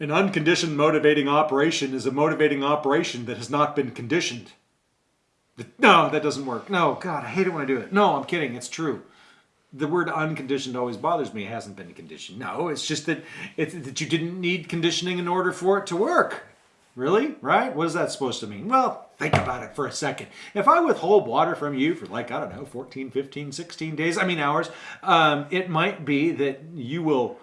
An unconditioned motivating operation is a motivating operation that has not been conditioned. No, that doesn't work. No, God, I hate it when I do it. No, I'm kidding. It's true. The word unconditioned always bothers me. It hasn't been conditioned. No, it's just that it's that you didn't need conditioning in order for it to work. Really? Right? What is that supposed to mean? Well, think about it for a second. If I withhold water from you for like, I don't know, 14, 15, 16 days, I mean hours, um, it might be that you will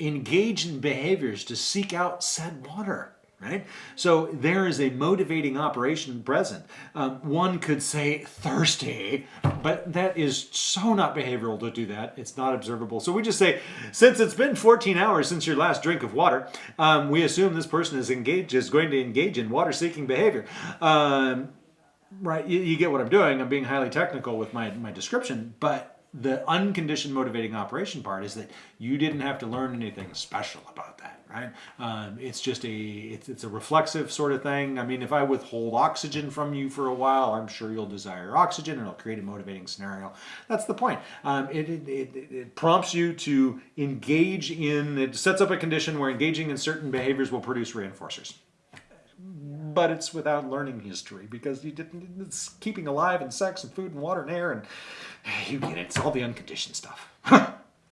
engage in behaviors to seek out said water right? So there is a motivating operation present. Um, one could say thirsty, but that is so not behavioral to do that. It's not observable. So we just say, since it's been 14 hours since your last drink of water, um, we assume this person is engaged, is going to engage in water-seeking behavior. Um, right, you, you get what I'm doing. I'm being highly technical with my, my description, but the unconditioned motivating operation part is that you didn't have to learn anything special about that, right? Um, it's just a it's, it's a reflexive sort of thing. I mean, if I withhold oxygen from you for a while, I'm sure you'll desire oxygen, and it'll create a motivating scenario. That's the point. Um, it, it, it, it prompts you to engage in. It sets up a condition where engaging in certain behaviors will produce reinforcers but it's without learning history because you didn't, it's keeping alive and sex and food and water and air and you get it. It's all the unconditioned stuff.